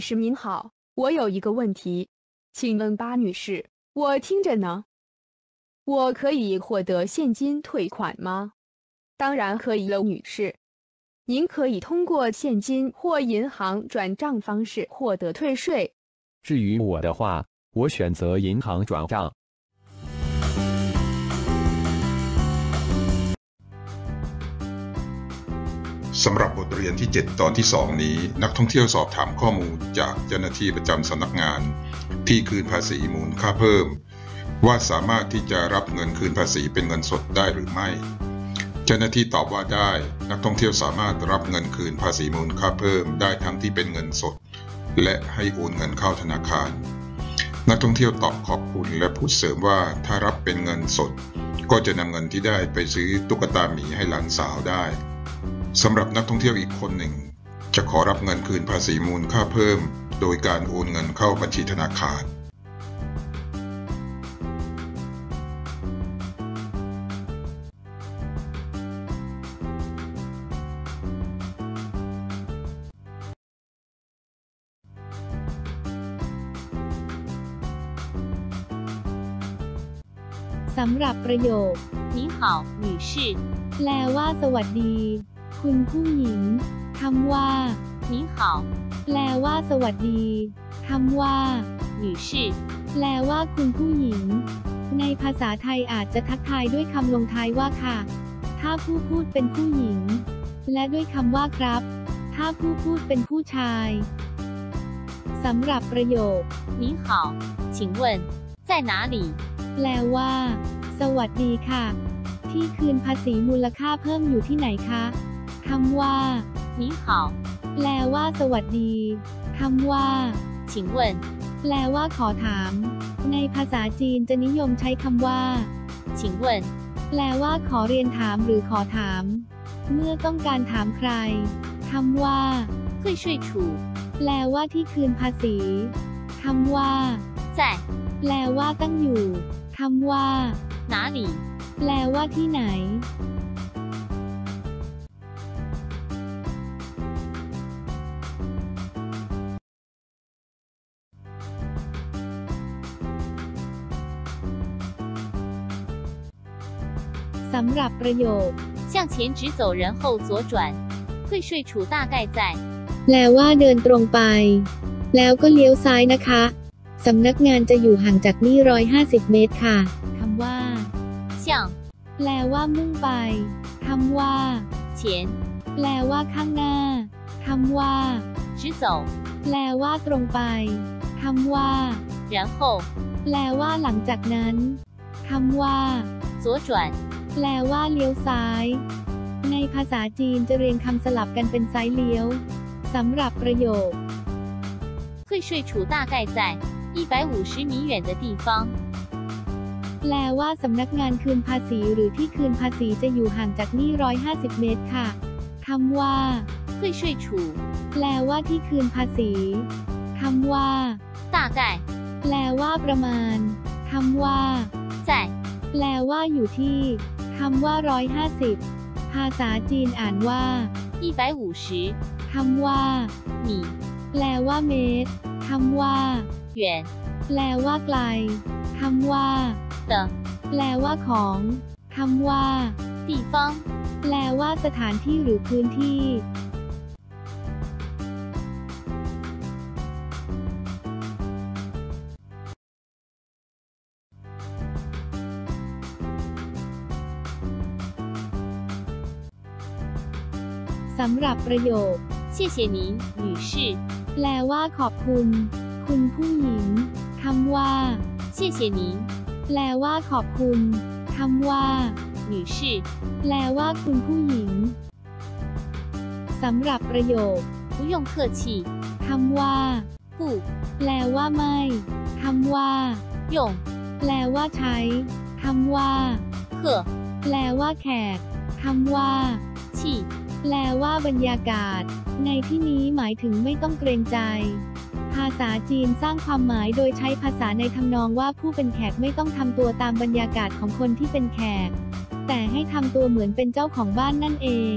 女士您好，我有一个问题，请问巴女士，我听着呢。我可以获得现金退款吗？当然可以了，女士。您可以通过现金或银行转账方式获得退税。至于我的话，我选择银行转账。 สำหรับบทเรียนที่ 7 ตอนที่ 2 นี้ นักท่องเที่ยวสอบถามข้อมูลจากเจ้าหน้าที่ประจำสำนักงาน ที่คืนภาษีมูลค่าเพิ่ม ว่าสามารถที่จะรับเงินคืนภาษีเป็นเงินสดได้หรือไม่ เจ้าหน้าที่ตอบว่าได้ นักท่องเที่ยวสามารถรับเงินคืนภาษีมูลค่าเพิ่มได้ทั้งที่เป็นเงินสด และให้โอนเงินเข้าธนาคาร นักท่องเที่ยวตอบขอบคุณและพูดเสริมว่าถ้ารับเป็นเงินสด ก็จะนำเงินที่ได้ไปซื้อตุ๊กตาหมีให้หลานสาวได้ สำหรับนักท่องเที่ยวอีกคนหนึ่ง จะขอรับเงินคืนภาษีมูลค่าเพิ่ม โดยการโอนเงินเข้าบัญชีธนาคาร สำหรับประโยค你好女士แปลว่าสวัสดี คุณผู้หญิงคำว่า你好แปลว่าสวัสดีคำว่า女士แปลว่าคุณผู้หญิง ในภาษาไทยอาจจะทักทายด้วยคำลงท้ายว่าค่ะ ถ้าผู้พูดเป็นผู้หญิง และด้วยคำว่าครับ ถ้าผู้พูดเป็นผู้ชายสำหรับประโยค你好请问在哪里แปลว่า สวัสดีค่ะ ที่คืนภาษีมูลค่าเพิ่มอยู่ที่ไหนคะ คำว่า你好แปลว่า สวัสดีคำว่า请问แปลว่าขอถาม ในภาษาจีนจะนิยมใช้คำว่า请问แปลว่า ขอเรียนถามหรือขอถาม เมื่อต้องการถามใครคำว่า退税处แปลว่าที่คืนภาษีคำว่า在แปลว่าตั้งอยู่คำว่า哪里แปลว่าที่ไหน สำหรับประโยค向前直走然后左转退税处大概在แปลว่าเดินตรงไป แล้วก็เลี้ยวซ้ายนะคะสำนักงานจะอยู่ห่างจากนี่ร้อยห้าสิบเมตรค่ะ คำว่า向แปลว่ามุ่งไป คำว่า前แปลว่าข้างหน้า คำว่า直走แปลว่าตรงไป คำว่า然后แปลว่าหลังจากนั้น คำว่า左转 แปลว่าเลี้ยวซ้าย ในภาษาจีนจะเรียงคำสลับกันเป็นซ้ายเลี้ยว สำหรับประโยค退税处大概在一百五十米远的地方แปลว่าสำนักงานคืนภาษีหรือที่คืนภาษีจะอยู่ห่างจากนี่ร้อยห้าสิบเมตรค่ะ คำว่า退税处แปลว่าที่คืนภาษี คำว่า大概แปลว่าประมาณ คำว่า在แปลว่าอยู่ที่ คำว่า 150 ภาษาจีนอ่านว่า 150คำว่าหมี่แปลว่าเมตรคำว่าหยวนแปลว่าไกลคำว่าเตแปลว่าของคำว่า地方แปลว่าสถานที่หรือพื้นที่ สำหรับประโยค谢谢您女士แปลว่าขอบคุณ คุณผู้หญิง คำว่า谢谢您แปลว่าขอบคุณ คำว่า女士แปลว่าคุณผู้หญิง สำหรับประโยค不用客气คำว่า不แปลว่าไม่ คำว่า用แปลว่าใช้ คำว่า客แปลว่าแขก คำว่า气 แปลว่าบรรยากาศ ในที่นี้หมายถึงไม่ต้องเกรงใจ ภาษาจีนสร้างความหมายโดยใช้ภาษาในทำนองว่าผู้เป็นแขกไม่ต้องทำตัวตามบรรยากาศของคนที่เป็นแขก แต่ให้ทำตัวเหมือนเป็นเจ้าของบ้านนั่นเอง